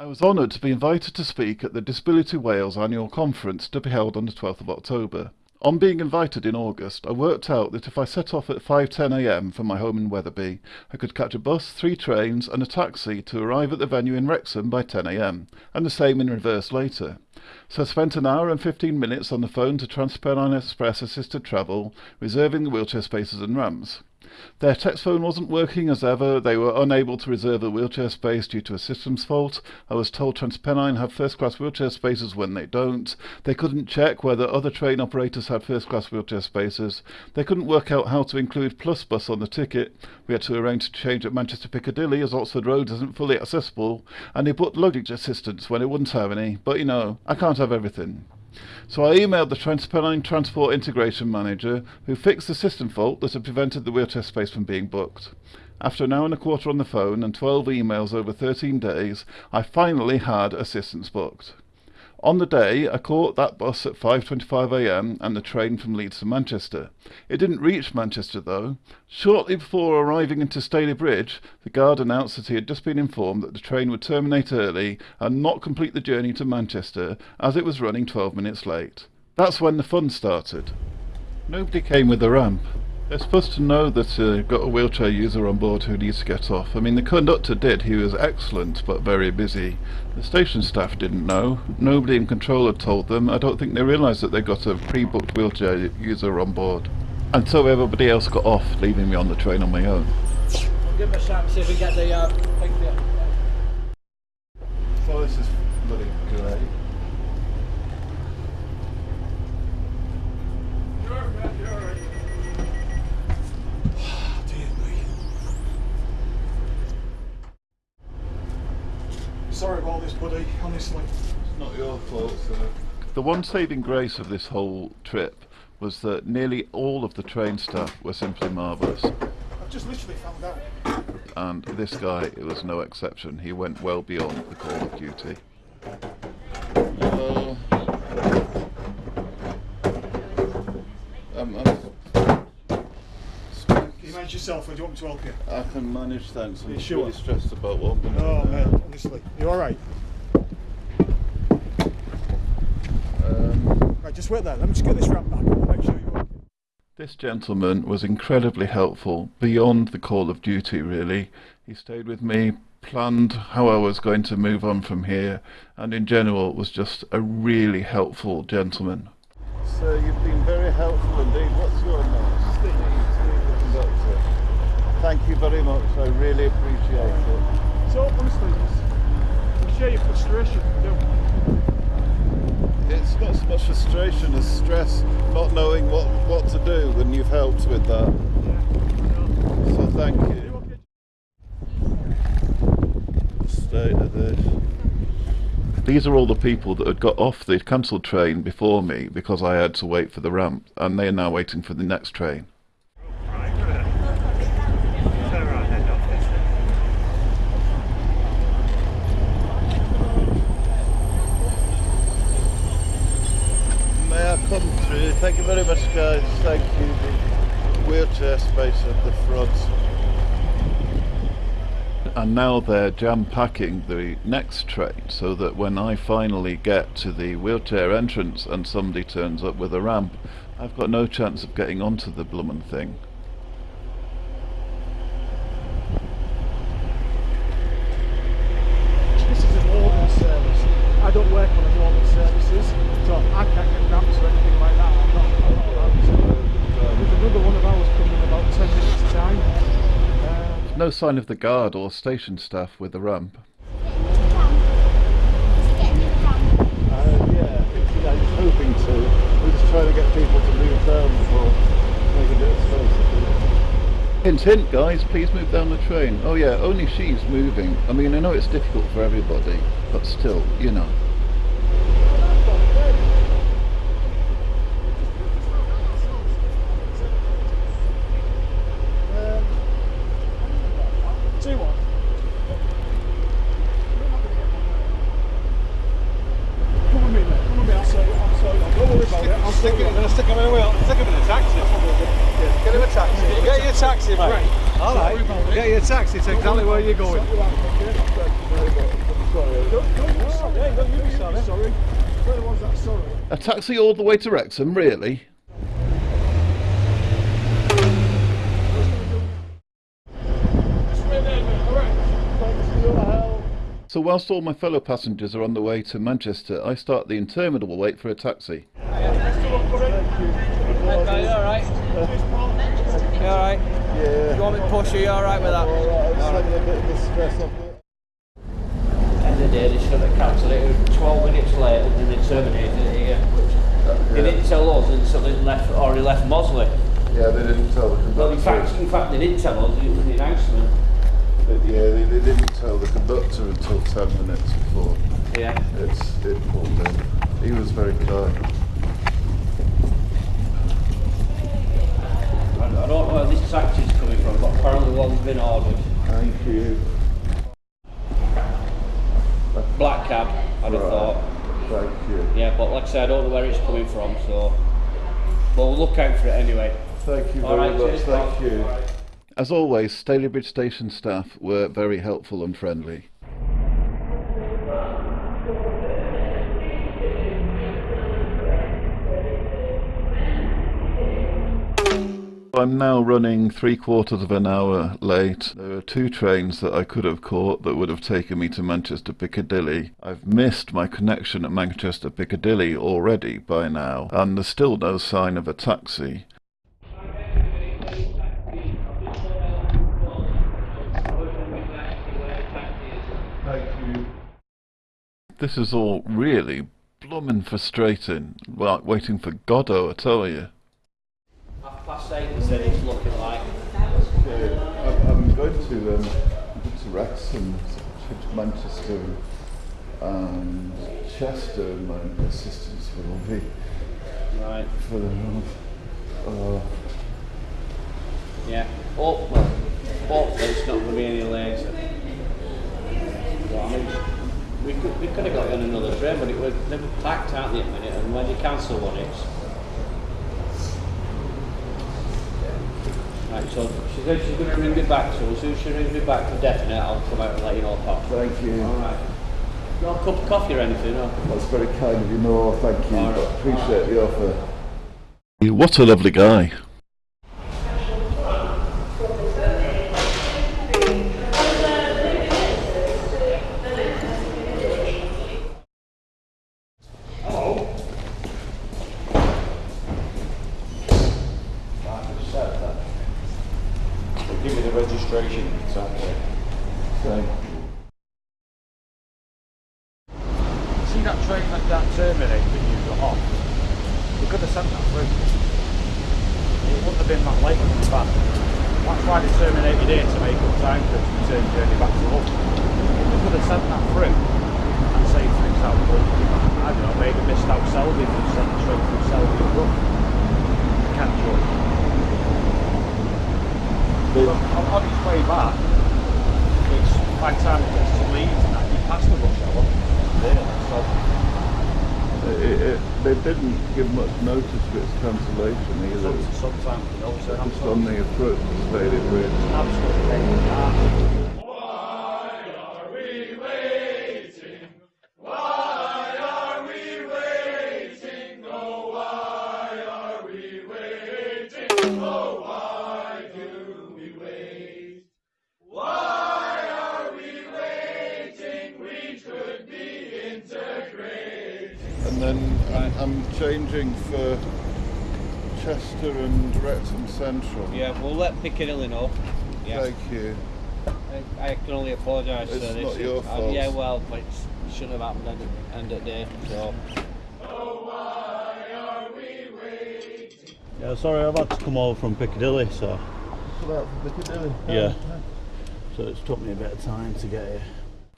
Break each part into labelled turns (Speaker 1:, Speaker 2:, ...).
Speaker 1: I was honoured to be invited to speak at the Disability Wales annual conference to be held on the 12th of October. On being invited in August, I worked out that if I set off at 5.10am from my home in Wetherby, I could catch a bus, three trains and a taxi to arrive at the venue in Wrexham by 10am, and the same in reverse later. So I spent an hour and 15 minutes on the phone to TransPennine Express Assisted Travel, reserving the wheelchair spaces and ramps. Their text phone wasn't working as ever, they were unable to reserve a wheelchair space due to a systems fault. I was told TransPennine have first class wheelchair spaces when they don't. They couldn't check whether other train operators had first class wheelchair spaces. They couldn't work out how to include Plus Bus on the ticket. We had to arrange to change at Manchester Piccadilly as Oxford Road isn't fully accessible. And they put luggage assistance when it wouldn't have any. But you know, I can't have everything. So I emailed the TransPennine Transport Integration Manager, who fixed the system fault that had prevented the wheelchair space from being booked. After an hour and a quarter on the phone and 12 emails over 13 days, I finally had assistance booked. On the day, I caught that bus at 5.25am and the train from Leeds to Manchester. It didn't reach Manchester though. Shortly before arriving into Stalybridge, the guard announced that he had just been informed that the train would terminate early and not complete the journey to Manchester as it was running 12 minutes late. That's when the fun started. Nobody came with a ramp. They're supposed to know that uh, you've got a wheelchair user on board who needs to get off. I mean, the conductor did. He was excellent, but very busy. The station staff didn't know. Nobody in control had told them. I don't think they realised that they got a pre-booked wheelchair user on board. And so everybody else got off, leaving me on the train on my own.
Speaker 2: We'll give him a shout see if we get the uh, thing for you.
Speaker 1: So this is
Speaker 3: Sorry about this, buddy, honestly.
Speaker 1: It's not your fault, sir. The one saving grace of this whole trip was that nearly all of the train staff were simply marvellous.
Speaker 3: I've just literally found out.
Speaker 1: And this guy it was no exception. He went well beyond the call of duty. Hello. Um,
Speaker 3: Can you manage yourself or do you want me to help you?
Speaker 1: I can manage, thanks. I'm
Speaker 3: You
Speaker 1: just
Speaker 3: sure?
Speaker 1: really stressed about what I'm going to
Speaker 3: Oh,
Speaker 1: do.
Speaker 3: man, honestly. You alright?
Speaker 1: Um,
Speaker 3: right, just wait there. Let me just get this ramp back and make sure you're okay.
Speaker 1: This gentleman was incredibly helpful, beyond the call of duty, really. He stayed with me, planned how I was going to move on from here, and in general was just a really helpful gentleman. Sir, you've been very helpful indeed. What's your name? Steve. Steve, the conductor. Thank you very much. I really appreciate it.
Speaker 3: So, honestly, it's- we share your frustration.
Speaker 1: It's not so much frustration as stress, not knowing what, what to do, and you've helped with that.
Speaker 3: Yeah.
Speaker 1: So thank
Speaker 3: You
Speaker 1: you. state of this. These are all the people that had got off the cancelled train before me because I had to wait for the ramp, and they are now waiting for the next train. May I come through? Thank you very much, guys. Thank you. The wheelchair space at the front. And now they're jam packing the next train so that when I finally get to the wheelchair entrance and somebody turns up with a ramp, I've got no chance of getting onto the bloomin' thing.
Speaker 3: This is a northern service. I don't work on the northern services, so I can't get ramps or anything like that. I'm not, I'm not allowed to. There's another one of ours coming in about 10 minutes' time. Um,
Speaker 1: Sign of the guard or station staff with the ramp.
Speaker 3: Uh, yeah, hoping to. We're just trying to get people to move down.
Speaker 1: Hint, hint, guys, please move down the train. Oh yeah, only she's moving. I mean, I know it's difficult for everybody, but still, you know.
Speaker 3: Um, two one. Come with me, mate. Come with me. I'll sort it. I'll sort it. out. Don't worry about it. I'll
Speaker 4: Stick
Speaker 3: sort
Speaker 4: him,
Speaker 3: it.
Speaker 4: I'm gonna stick him in a wheel. Stick him in a taxi. Get him a taxi. Get your taxi, right? All right. Get your taxi to exactly where you're going.
Speaker 3: You out, okay? Thank you very much. sorry. Don't, don't be sorry.
Speaker 4: Yeah, don't you be
Speaker 3: Don't
Speaker 4: sorry.
Speaker 3: sorry. Where was that sorry?
Speaker 1: A taxi all the way to Wrexham, really?
Speaker 3: Thanks for your help.
Speaker 1: So whilst all my fellow passengers are on the way to Manchester, I start the interminable wait for a taxi.
Speaker 2: Okay, you alright? You alright?
Speaker 3: Yeah.
Speaker 2: You want me to push you? You alright with that?
Speaker 3: Alright, I'm just having a bit of a stress off it.
Speaker 2: End of the day, they should have cancelled it. It was 12 minutes later than they terminated it here. They didn't tell us until they left, or he left Mossley.
Speaker 1: Yeah, they didn't tell the
Speaker 2: Well, in fact, in fact, they didn't tell us. It was the announcement.
Speaker 1: Yeah, they, they didn't tell the conductor until 10 minutes before.
Speaker 2: Yeah.
Speaker 1: It's, it pulled in. He was very kind.
Speaker 2: I, I don't know where this taxi's coming from, but apparently one's been ordered.
Speaker 1: Thank you.
Speaker 2: Black cab, I'd have thought.
Speaker 1: Thank you.
Speaker 2: Yeah, but like I said, I don't know where it's coming from, so. But we'll look out for it anyway.
Speaker 1: Thank you
Speaker 2: All
Speaker 1: very
Speaker 2: right,
Speaker 1: much.
Speaker 2: cheers,
Speaker 1: Thank
Speaker 2: Bob.
Speaker 1: you. As always, Stalybridge Station staff were very helpful and friendly. I'm now running three quarters of an hour late. There are two trains that I could have caught that would have taken me to Manchester Piccadilly. I've missed my connection at Manchester Piccadilly already by now, and there's still no sign of a taxi. This is all really bloomin' frustrating. Like waiting for Godot, I tell you.
Speaker 2: Half past eight, they said it's looking like.
Speaker 1: Okay, I'm, I'm going to um, to Wrexham, to Manchester, and Chester. My assistants will be
Speaker 2: Right.
Speaker 1: for the. Uh,
Speaker 2: Yeah. Oh, well, hopefully it's not going to be any later. Well, I mean, we could, we could have got on another train, but it was, they were packed, aren't they, the minute, and when you cancel one, it's... Right, so she said she's going to ring me back, so as soon as she rings me back for definite, I'll come out and let you know, Pop.
Speaker 1: thank you.
Speaker 2: Alright. You want a cup of coffee or anything, or?
Speaker 1: That's very kind of you. No, thank you.
Speaker 2: All right.
Speaker 1: but appreciate the offer. What a lovely guy.
Speaker 4: Me the registration, exactly.
Speaker 1: Thank you.
Speaker 3: See that train that, that terminated that you got off? We could have sent that through. It wouldn't have been that late coming back. That's why they terminated here to make up time for the return journey back to Hull. We could have sent that through and say, for example, I don't know, maybe missed out Selby and sent the train through Selby and. Catch up. But on, on its way back, it's by the time it gets to Leeds and that, you pass the rush hour. There, so
Speaker 1: It, it, they didn't give much notice of its cancellation either.
Speaker 3: some- sometimes, you know, so I'm
Speaker 1: Just on the Stalybridge.
Speaker 3: absolutely
Speaker 1: And then I'm, I'm changing for Chester and Wrexham Central.
Speaker 2: Yeah, we'll let Piccadilly know. Yeah.
Speaker 1: Thank you.
Speaker 2: I, I can only apologise
Speaker 1: It's
Speaker 2: for this.
Speaker 1: not your
Speaker 2: Uh,
Speaker 1: fault.
Speaker 2: yeah, well, but it's, it shouldn't have happened at of, end of the day, so...
Speaker 5: Yeah, sorry, I've had to come over from Piccadilly, so yeah. So it's took me a bit of time to get here.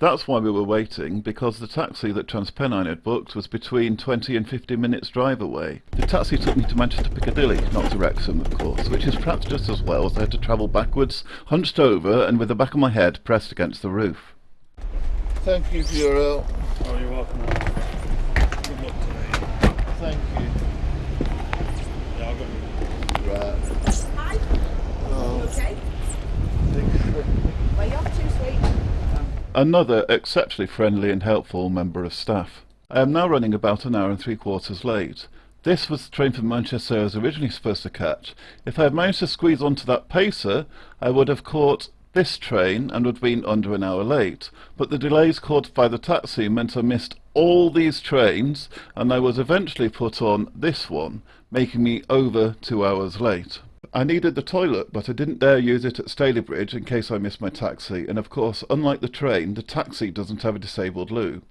Speaker 1: That's why we were waiting, because the taxi that Transpennine had booked was between 20 and 50 minutes drive away. The taxi took me to Manchester Piccadilly, not to Wrexham, of course, which is perhaps just as well as I had to travel backwards, hunched over, and with the back of my head pressed against the roof. Thank you for your help.
Speaker 5: Oh, you're welcome. Good luck today.
Speaker 1: Thank you.
Speaker 5: Yeah, I've got
Speaker 1: Right.
Speaker 6: Hi,
Speaker 1: Oh,
Speaker 6: okay?
Speaker 1: thanks.
Speaker 6: Where you off to, sweet?
Speaker 1: Another exceptionally friendly and helpful member of staff. I am now running about an hour and three quarters late. This was the train from Manchester I was originally supposed to catch. If I had managed to squeeze onto that pacer, I would have caught this train and would have been under an hour late. But the delays caused by the taxi meant I missed all these trains and I was eventually put on this one, making me over two hours late. I needed the toilet, but I didn't dare use it at Stalybridge in case I missed my taxi, and of course, unlike the train, the taxi doesn't have a disabled loo.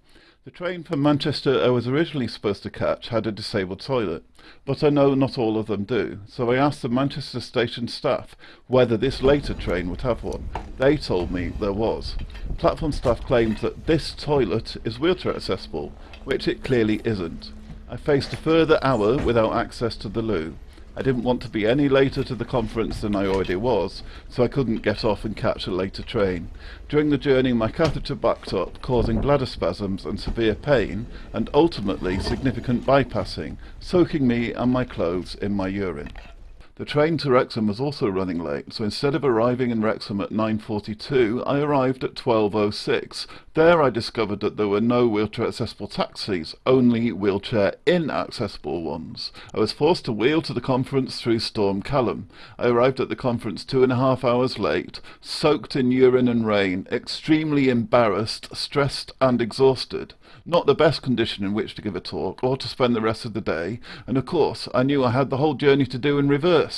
Speaker 1: The train from Manchester I was originally supposed to catch had a disabled toilet, but I know not all of them do, so I asked the Manchester station staff whether this later train would have one. They told me there was. Platform staff claimed that this toilet is wheelchair accessible, which it clearly isn't. I faced a further hour without access to the loo. I didn't want to be any later to the conference than I already was, so I couldn't get off and catch a later train. During the journey my catheter backed up, causing bladder spasms and severe pain, and ultimately significant bypassing, soaking me and my clothes in my urine. The train to Wrexham was also running late, so instead of arriving in Wrexham at 9.42, I arrived at 12.06. There I discovered that there were no wheelchair-accessible taxis, only wheelchair-inaccessible ones. I was forced to wheel to the conference through Storm Callum. I arrived at the conference two and a half hours late, soaked in urine and rain, extremely embarrassed, stressed and exhausted not the best condition in which to give a talk or to spend the rest of the day, and of course I knew I had the whole journey to do in reverse.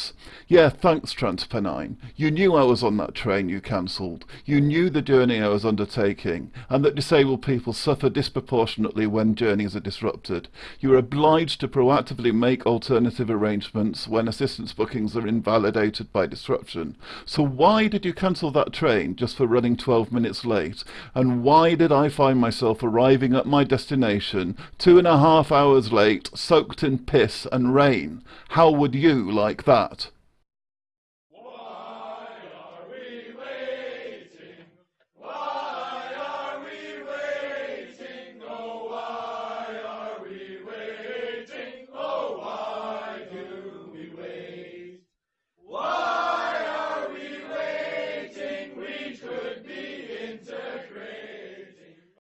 Speaker 1: Yeah, thanks Transpennine. You knew I was on that train you cancelled. You knew the journey I was undertaking, and that disabled people suffer disproportionately when journeys are disrupted. You are obliged to proactively make alternative arrangements when assistance bookings are invalidated by disruption. So why did you cancel that train just for running 12 minutes late? And why did I find myself arriving at my destination, two and a half hours late, soaked in piss and rain. How would you like that?